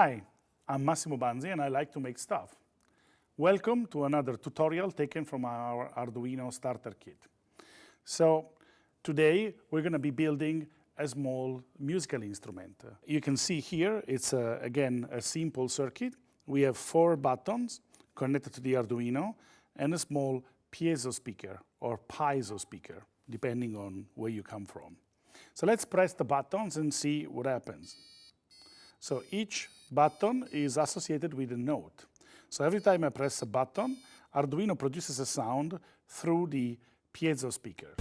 Hi, I'm Massimo Banzi and I like to make stuff. Welcome to another tutorial taken from our Arduino starter kit. So today we're going to be building a small musical instrument. You can see here it's a, again a simple circuit. We have four buttons connected to the Arduino and a small piezo speaker or piezo speaker depending on where you come from. So let's press the buttons and see what happens. So each button is associated with a note. So every time I press a button, Arduino produces a sound through the piezo speaker.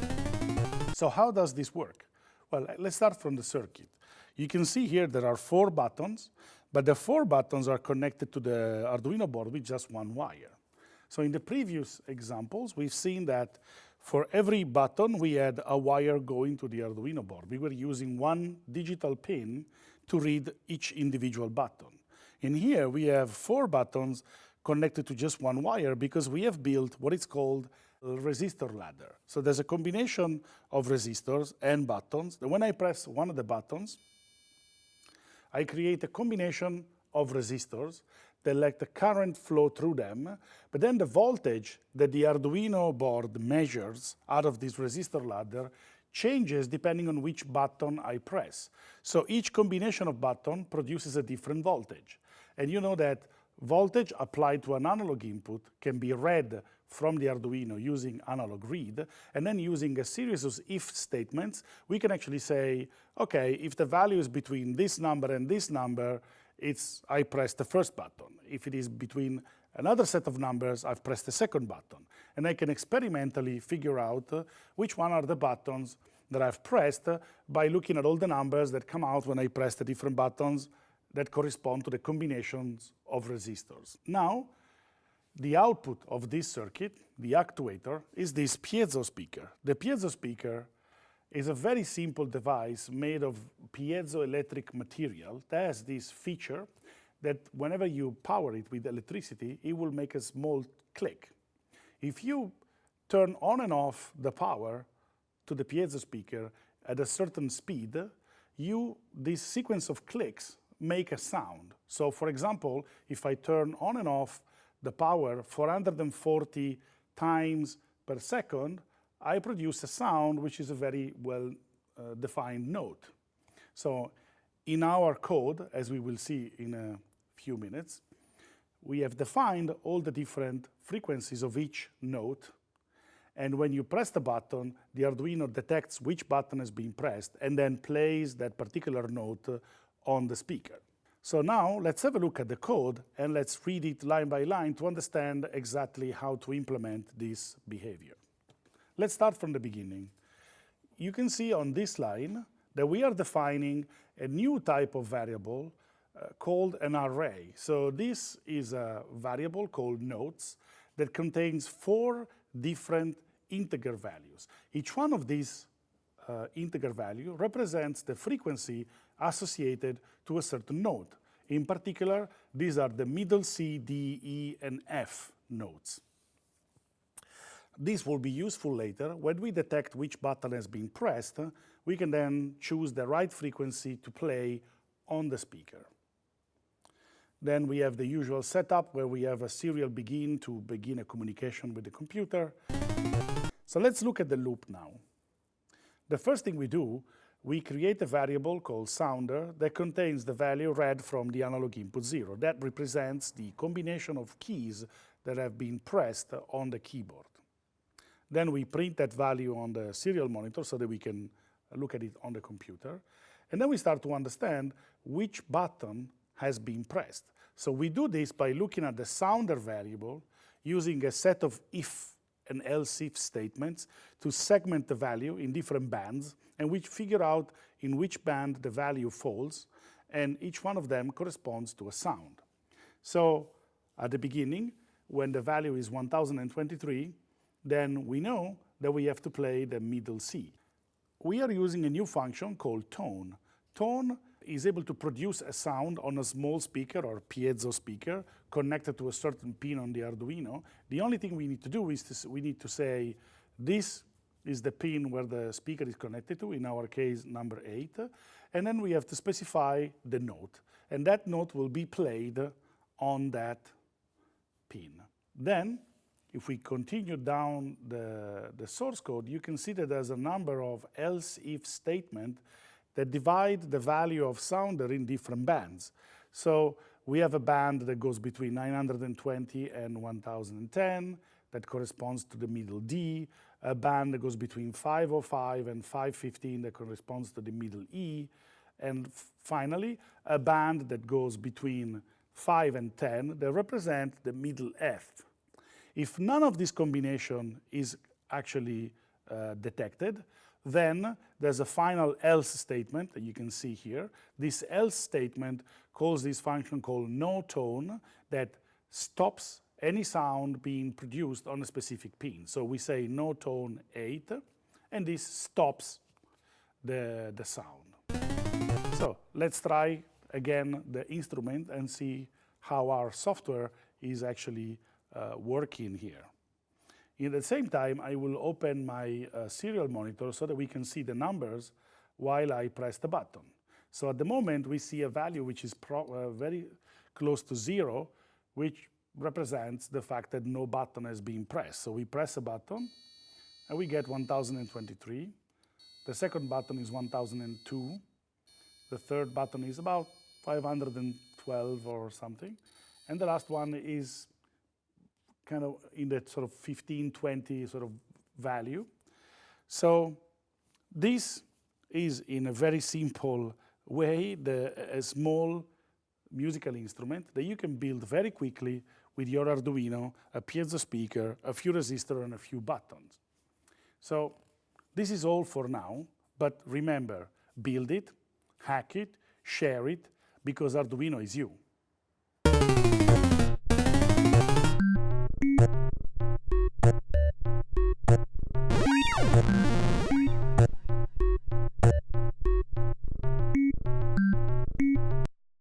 So how does this work? Well, uh, let's start from the circuit. You can see here there are four buttons, but the four buttons are connected to the Arduino board with just one wire. So in the previous examples, we've seen that for every button, we had a wire going to the Arduino board. We were using one digital pin to read each individual button. In here, we have four buttons connected to just one wire because we have built what is called a resistor ladder. So there's a combination of resistors and buttons. when I press one of the buttons, I create a combination of resistors that let the current flow through them, but then the voltage that the Arduino board measures out of this resistor ladder changes depending on which button I press. So each combination of button produces a different voltage. And you know that voltage applied to an analog input can be read from the Arduino using analog read, and then using a series of if statements, we can actually say, okay, if the value is between this number and this number, it's I press the first button. If it is between another set of numbers, I've pressed the second button. And I can experimentally figure out uh, which one are the buttons that I've pressed uh, by looking at all the numbers that come out when I press the different buttons that correspond to the combinations of resistors. Now, the output of this circuit, the actuator, is this piezo speaker. The piezo speaker is a very simple device made of piezoelectric material that has this feature that whenever you power it with electricity, it will make a small click. If you turn on and off the power to the piezo speaker at a certain speed, you, this sequence of clicks make a sound. So for example, if I turn on and off the power 440 times per second, I produce a sound which is a very well uh, defined note. So in our code, as we will see in a few minutes, we have defined all the different frequencies of each note. And when you press the button, the Arduino detects which button has been pressed and then plays that particular note uh, on the speaker. So now let's have a look at the code and let's read it line by line to understand exactly how to implement this behavior. Let's start from the beginning. You can see on this line that we are defining a new type of variable called an array. So this is a variable called notes that contains four different integer values. Each one of these uh, integer value represents the frequency associated to a certain note. In particular, these are the middle C, D, E, and F notes. This will be useful later. When we detect which button has been pressed, we can then choose the right frequency to play on the speaker. Then we have the usual setup where we have a serial begin to begin a communication with the computer. So let's look at the loop now. The first thing we do, we create a variable called sounder that contains the value read from the analog input zero. That represents the combination of keys that have been pressed on the keyboard. Then we print that value on the serial monitor so that we can look at it on the computer. And then we start to understand which button has been pressed. So we do this by looking at the sounder variable using a set of if and else if statements to segment the value in different bands and which figure out in which band the value falls and each one of them corresponds to a sound. So at the beginning, when the value is 1023, then we know that we have to play the middle C. We are using a new function called tone. Tone is able to produce a sound on a small speaker or piezo speaker connected to a certain pin on the Arduino. The only thing we need to do is to, we need to say this is the pin where the speaker is connected to, in our case number 8, and then we have to specify the note. and that note will be played on that pin. Then, if we continue down the, the source code, you can see that there's a number of else-if statements that divide the value of sounder in different bands. So we have a band that goes between 920 and 1010 that corresponds to the middle D, a band that goes between 505 and 515 that corresponds to the middle E, and finally, a band that goes between 5 and 10 that represent the middle F. If none of this combination is actually uh, detected, then there's a final else statement that you can see here. This else statement calls this function called no tone that stops any sound being produced on a specific pin. So we say no tone 8, and this stops the, the sound. So let's try again the instrument and see how our software is actually uh, working here. In the same time, I will open my uh, serial monitor so that we can see the numbers while I press the button. So at the moment, we see a value which is uh, very close to zero, which represents the fact that no button has been pressed. So we press a button, and we get 1023. The second button is 1002. The third button is about 512 or something. And the last one is kind of in that sort of 15, 20 sort of value. So this is in a very simple way the, a small musical instrument that you can build very quickly with your Arduino, a piezo speaker, a few resistors, and a few buttons. So this is all for now, but remember, build it, hack it, share it, because Arduino is you.